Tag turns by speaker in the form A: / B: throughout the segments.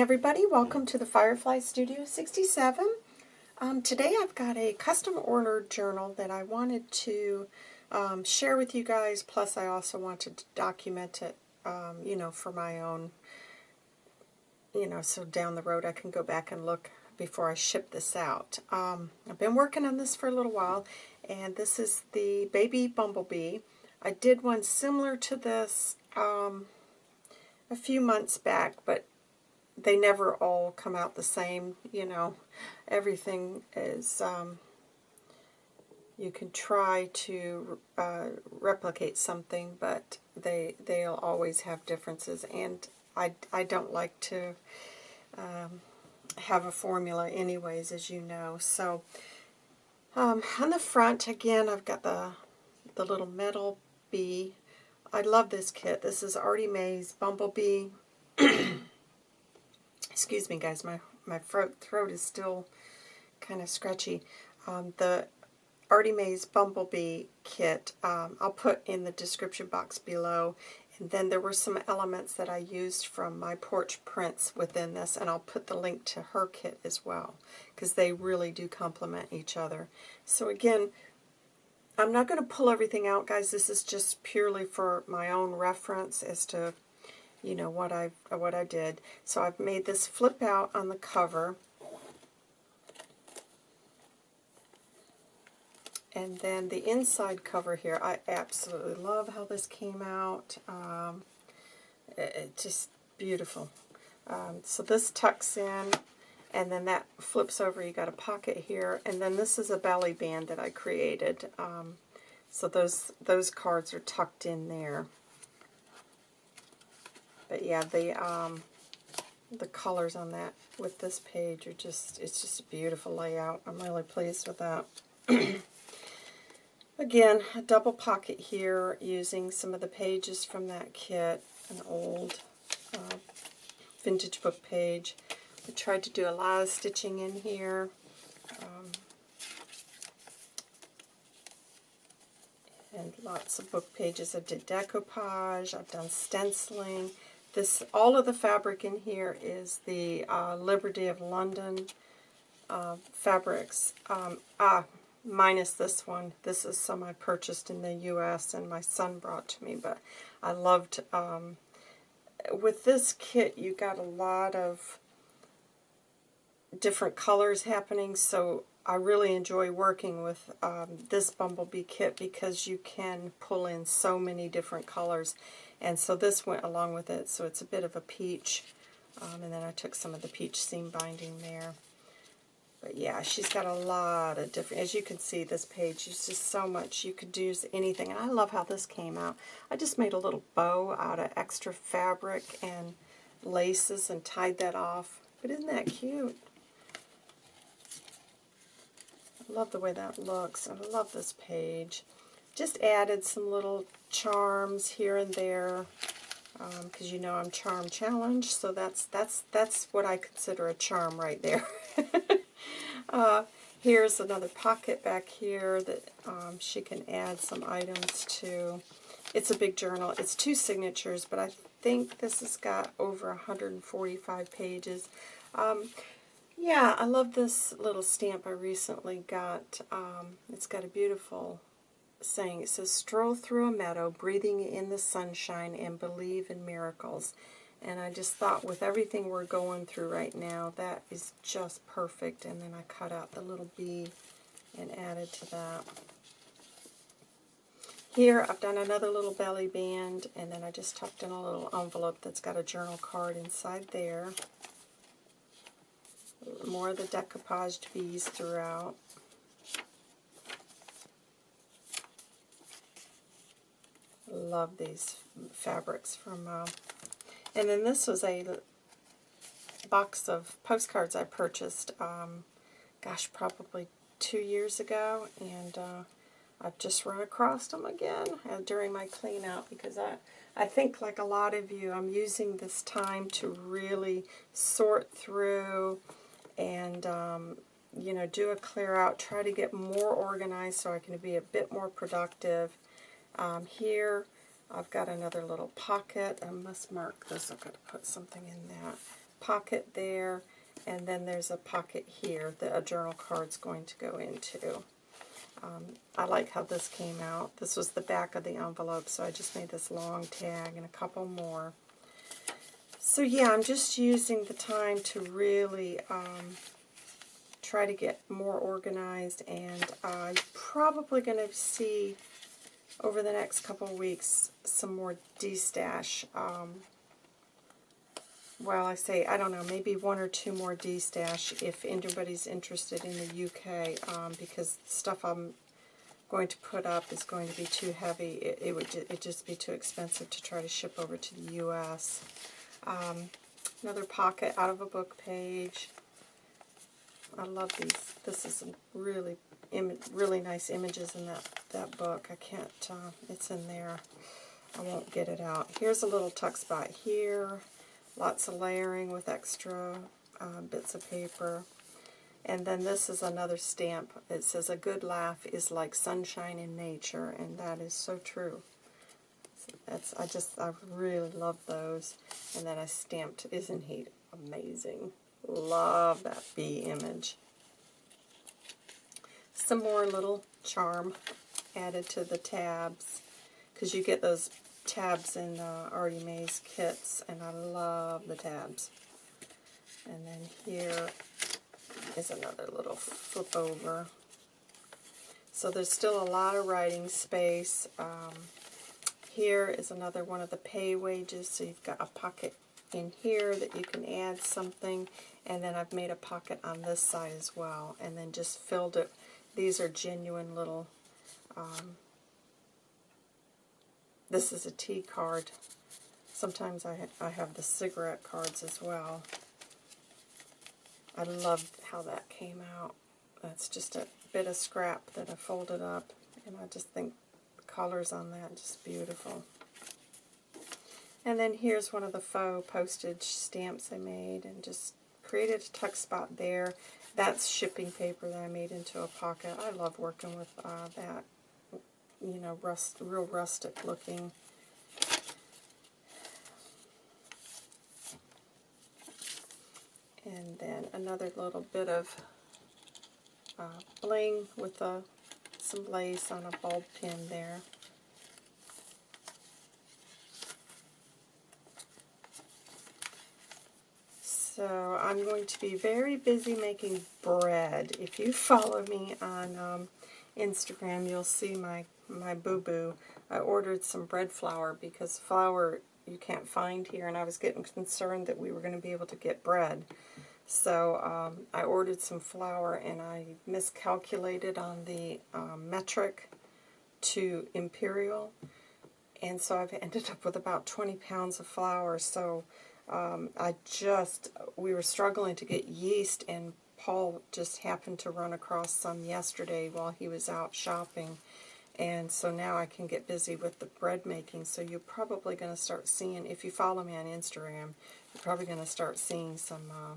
A: everybody. Welcome to the Firefly Studio 67. Um, today I've got a custom ordered journal that I wanted to um, share with you guys, plus I also wanted to document it, um, you know, for my own, you know, so down the road I can go back and look before I ship this out. Um, I've been working on this for a little while, and this is the Baby Bumblebee. I did one similar to this um, a few months back, but they never all come out the same, you know. Everything is, um, you can try to uh, replicate something, but they, they'll always have differences. And I, I don't like to um, have a formula anyways, as you know. So um, on the front, again, I've got the, the little metal bee. I love this kit. This is Artie Mae's Bumblebee excuse me guys, my, my throat, throat is still kind of scratchy. Um, the Artie Mae's Bumblebee kit, um, I'll put in the description box below. And then there were some elements that I used from my porch prints within this, and I'll put the link to her kit as well, because they really do complement each other. So again, I'm not going to pull everything out, guys. This is just purely for my own reference as to you know, what I what I did. So I've made this flip out on the cover. And then the inside cover here, I absolutely love how this came out. Um, it, it just beautiful. Um, so this tucks in, and then that flips over. You got a pocket here, and then this is a belly band that I created. Um, so those those cards are tucked in there. But yeah, the um, the colors on that with this page are just, it's just a beautiful layout. I'm really pleased with that. Again, a double pocket here using some of the pages from that kit, an old uh, vintage book page. I tried to do a lot of stitching in here. Um, and lots of book pages. I did decoupage, I've done stenciling, this All of the fabric in here is the uh, Liberty of London uh, fabrics. Um, ah, minus this one. This is some I purchased in the U.S. and my son brought to me, but I loved... Um, with this kit, you got a lot of different colors happening, so I really enjoy working with um, this Bumblebee kit because you can pull in so many different colors. And so this went along with it, so it's a bit of a peach. Um, and then I took some of the peach seam binding there. But yeah, she's got a lot of different, as you can see, this page, is just so much. You could use anything. And I love how this came out. I just made a little bow out of extra fabric and laces and tied that off. But isn't that cute? I love the way that looks. I love this page. Just added some little charms here and there because um, you know I'm charm challenged, so that's that's that's what I consider a charm right there. uh, here's another pocket back here that um, she can add some items to. It's a big journal. It's two signatures, but I think this has got over 145 pages. Um, yeah, I love this little stamp I recently got. Um, it's got a beautiful saying. It says, stroll through a meadow, breathing in the sunshine, and believe in miracles. And I just thought with everything we're going through right now, that is just perfect. And then I cut out the little bee and added to that. Here I've done another little belly band, and then I just tucked in a little envelope that's got a journal card inside there. More of the decoupaged bees throughout. Love these fabrics from, uh, and then this was a box of postcards I purchased, um, gosh, probably two years ago, and uh, I've just run across them again uh, during my clean out because I, I think like a lot of you, I'm using this time to really sort through and, um, you know, do a clear out, try to get more organized so I can be a bit more productive. Um, here, I've got another little pocket. I must mark this. I've got to put something in that. pocket there, and then there's a pocket here that a journal card's going to go into. Um, I like how this came out. This was the back of the envelope, so I just made this long tag and a couple more. So yeah, I'm just using the time to really um, try to get more organized, and I'm probably going to see over the next couple weeks some more D-stash. Um, well, I say, I don't know, maybe one or two more D-stash if anybody's interested in the UK, um, because stuff I'm going to put up is going to be too heavy. It, it would it just be too expensive to try to ship over to the U.S. Um, another pocket out of a book page. I love these. This is some really, really nice images in that, that book. I can't, uh, it's in there. I won't get it out. Here's a little tuck spot here. Lots of layering with extra uh, bits of paper. And then this is another stamp. It says, a good laugh is like sunshine in nature, and that is so true. That's I just, I really love those. And then I stamped, isn't he amazing? Love that bee image. Some more little charm added to the tabs, because you get those tabs in uh, Artie kits, and I love the tabs. And then here is another little flip over. So there's still a lot of writing space. Um, here is another one of the pay wages, so you've got a pocket in here that you can add something, and then I've made a pocket on this side as well, and then just filled it. These are genuine little, um, this is a tea card. Sometimes I, I have the cigarette cards as well. I love how that came out. That's just a bit of scrap that I folded up, and I just think the colors on that just beautiful. And then here's one of the faux postage stamps I made, and just created a tuck spot there. That's shipping paper that I made into a pocket. I love working with uh, that, you know, rust, real rustic looking And then another little bit of uh, bling with a, some lace on a bulb pin there. So I'm going to be very busy making bread. If you follow me on um, Instagram, you'll see my, my boo-boo. I ordered some bread flour because flour you can't find here, and I was getting concerned that we were going to be able to get bread. So um, I ordered some flour, and I miscalculated on the um, metric to imperial, and so I've ended up with about 20 pounds of flour. So um, I just, we were struggling to get yeast, and Paul just happened to run across some yesterday while he was out shopping. And so now I can get busy with the bread making. So you're probably going to start seeing, if you follow me on Instagram, you're probably going to start seeing some uh,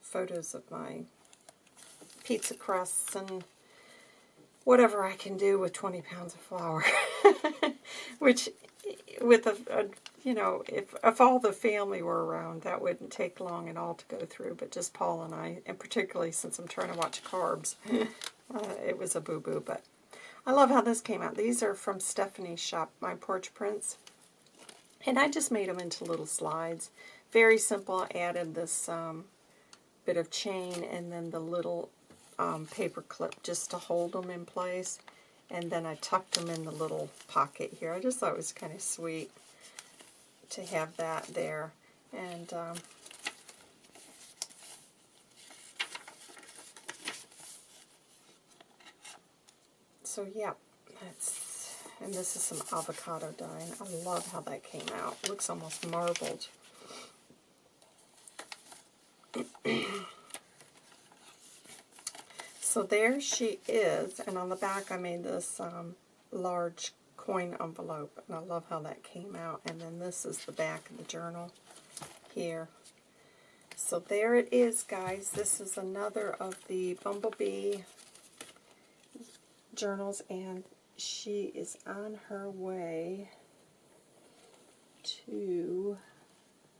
A: photos of my pizza crusts and whatever I can do with 20 pounds of flour. Which, with a, a, you know, if, if all the family were around, that wouldn't take long at all to go through. But just Paul and I, and particularly since I'm trying to watch carbs, uh, it was a boo-boo. But I love how this came out. These are from Stephanie's shop, My Porch Prints. And I just made them into little slides. Very simple. I added this um, bit of chain and then the little um, paper clip just to hold them in place. And then I tucked them in the little pocket here. I just thought it was kind of sweet to have that there. And um, so yeah, that's, and this is some avocado dye. I love how that came out. It looks almost marbled. So there she is, and on the back I made this um, large coin envelope, and I love how that came out. And then this is the back of the journal here. So there it is, guys. This is another of the Bumblebee journals, and she is on her way to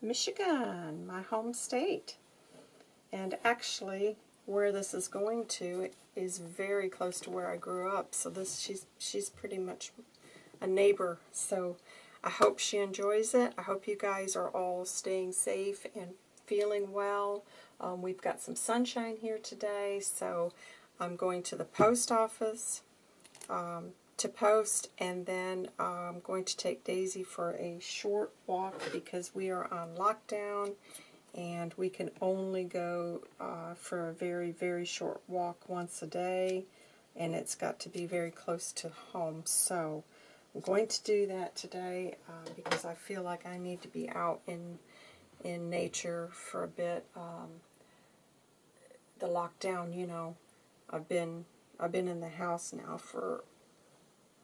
A: Michigan, my home state. And actually, where this is going to is very close to where I grew up. So this she's she's pretty much a neighbor. So I hope she enjoys it. I hope you guys are all staying safe and feeling well. Um, we've got some sunshine here today, so I'm going to the post office um, to post, and then I'm going to take Daisy for a short walk because we are on lockdown, and we can only go uh, for a very, very short walk once a day, and it's got to be very close to home. So I'm going to do that today uh, because I feel like I need to be out in in nature for a bit. Um, the lockdown, you know, I've been I've been in the house now for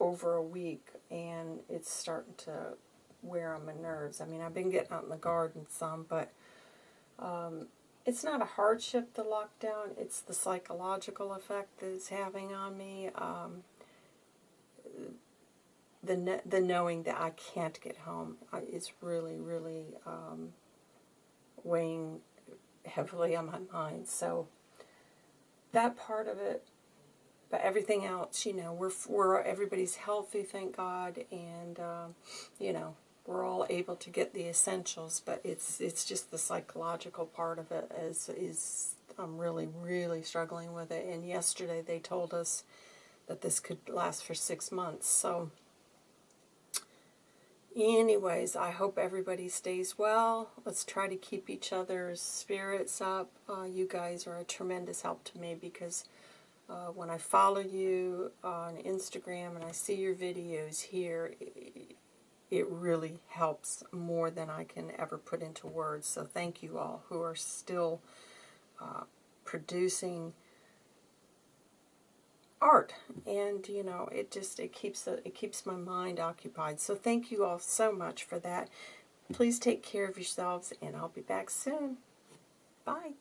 A: over a week, and it's starting to wear on my nerves. I mean, I've been getting out in the garden some, but um, it's not a hardship, the lockdown. It's the psychological effect that it's having on me. Um, the the knowing that I can't get home is really, really um, weighing heavily on my mind. So that part of it, but everything else, you know, we're we're everybody's healthy, thank God, and um, you know we're all able to get the essentials. But it's it's just the psychological part of it is is I'm really really struggling with it. And yesterday they told us that this could last for six months, so. Anyways, I hope everybody stays well. Let's try to keep each other's spirits up. Uh, you guys are a tremendous help to me because uh, when I follow you on Instagram and I see your videos here, it, really helps more than I can ever put into words. So thank you all who are still uh, producing art. And you know it just it keeps it keeps my mind occupied. So thank you all so much for that. Please take care of yourselves and I'll be back soon. Bye